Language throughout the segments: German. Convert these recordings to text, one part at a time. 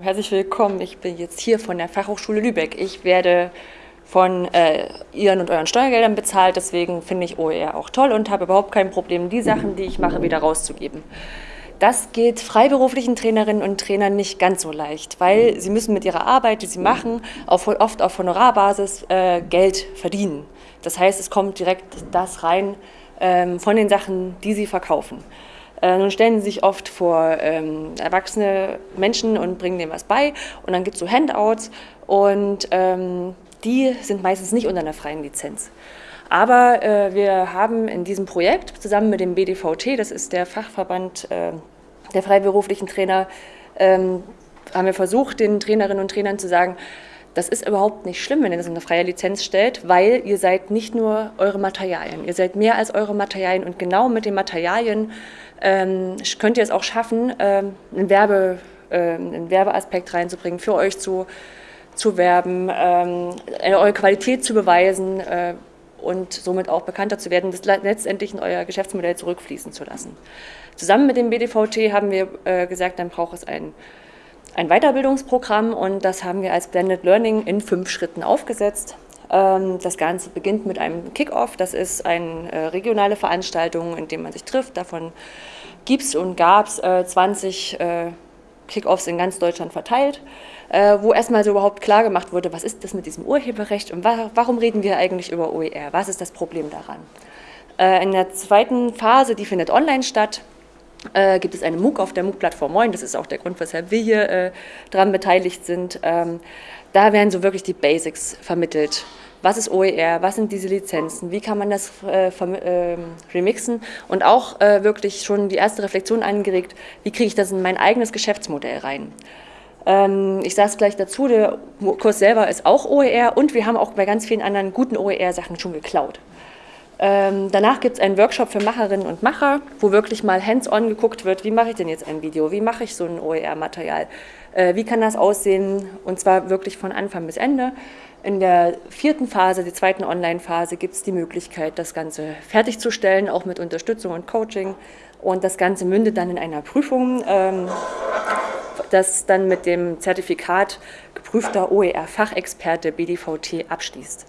Herzlich willkommen, ich bin jetzt hier von der Fachhochschule Lübeck. Ich werde von äh, Ihren und euren Steuergeldern bezahlt, deswegen finde ich OER auch toll und habe überhaupt kein Problem, die Sachen, die ich mache, wieder rauszugeben. Das geht freiberuflichen Trainerinnen und Trainern nicht ganz so leicht, weil sie müssen mit ihrer Arbeit, die sie machen, auf, oft auf Honorarbasis äh, Geld verdienen. Das heißt, es kommt direkt das rein ähm, von den Sachen, die sie verkaufen. Äh, nun stellen sie sich oft vor ähm, erwachsene Menschen und bringen denen was bei und dann gibt es so Handouts und ähm, die sind meistens nicht unter einer freien Lizenz. Aber äh, wir haben in diesem Projekt zusammen mit dem BDVT, das ist der Fachverband äh, der freiberuflichen Trainer, ähm, haben wir versucht, den Trainerinnen und Trainern zu sagen, das ist überhaupt nicht schlimm, wenn ihr das in eine freie Lizenz stellt, weil ihr seid nicht nur eure Materialien, ihr seid mehr als eure Materialien und genau mit den Materialien ähm, könnt ihr es auch schaffen, ähm, einen, Werbe, äh, einen Werbeaspekt reinzubringen, für euch zu, zu werben, ähm, eure Qualität zu beweisen äh, und somit auch bekannter zu werden, das letztendlich in euer Geschäftsmodell zurückfließen zu lassen. Zusammen mit dem BDVT haben wir äh, gesagt, dann braucht es ein ein Weiterbildungsprogramm und das haben wir als Blended Learning in fünf Schritten aufgesetzt. Ähm, das Ganze beginnt mit einem Kickoff. Das ist eine äh, regionale Veranstaltung, in der man sich trifft. Davon gibt es und gab es 20 Kickoffs in ganz Deutschland verteilt, äh, wo erstmal so überhaupt klar gemacht wurde, was ist das mit diesem Urheberrecht und warum reden wir eigentlich über OER? Was ist das Problem daran? Äh, in der zweiten Phase, die findet online statt, äh, gibt es eine MOOC auf der MOOC-Plattform Moin. Das ist auch der Grund, weshalb wir hier äh, daran beteiligt sind. Ähm, da werden so wirklich die Basics vermittelt. Was ist OER? Was sind diese Lizenzen? Wie kann man das äh, äh, remixen? Und auch äh, wirklich schon die erste Reflexion angeregt, wie kriege ich das in mein eigenes Geschäftsmodell rein? Ähm, ich sage es gleich dazu, der Kurs selber ist auch OER und wir haben auch bei ganz vielen anderen guten OER-Sachen schon geklaut. Ähm, danach gibt es einen Workshop für Macherinnen und Macher, wo wirklich mal hands-on geguckt wird, wie mache ich denn jetzt ein Video, wie mache ich so ein OER-Material, äh, wie kann das aussehen und zwar wirklich von Anfang bis Ende. In der vierten Phase, die zweiten Online-Phase, gibt es die Möglichkeit, das Ganze fertigzusstellen, auch mit Unterstützung und Coaching und das Ganze mündet dann in einer Prüfung, ähm, das dann mit dem Zertifikat geprüfter OER-Fachexperte BDVT abschließt.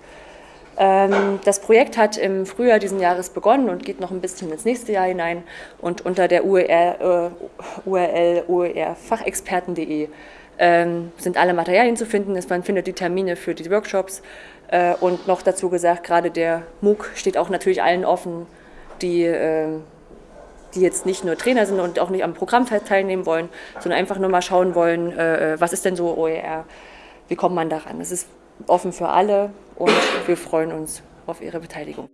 Ähm, das Projekt hat im Frühjahr diesen Jahres begonnen und geht noch ein bisschen ins nächste Jahr hinein. Und unter der URL, äh, URL oerfachexperten.de ähm, sind alle Materialien zu finden. Man findet die Termine für die Workshops. Äh, und noch dazu gesagt, gerade der MOOC steht auch natürlich allen offen, die, äh, die jetzt nicht nur Trainer sind und auch nicht am Programm teilnehmen wollen, sondern einfach nur mal schauen wollen, äh, was ist denn so OER, wie kommt man daran. Es ist offen für alle und wir freuen uns auf Ihre Beteiligung.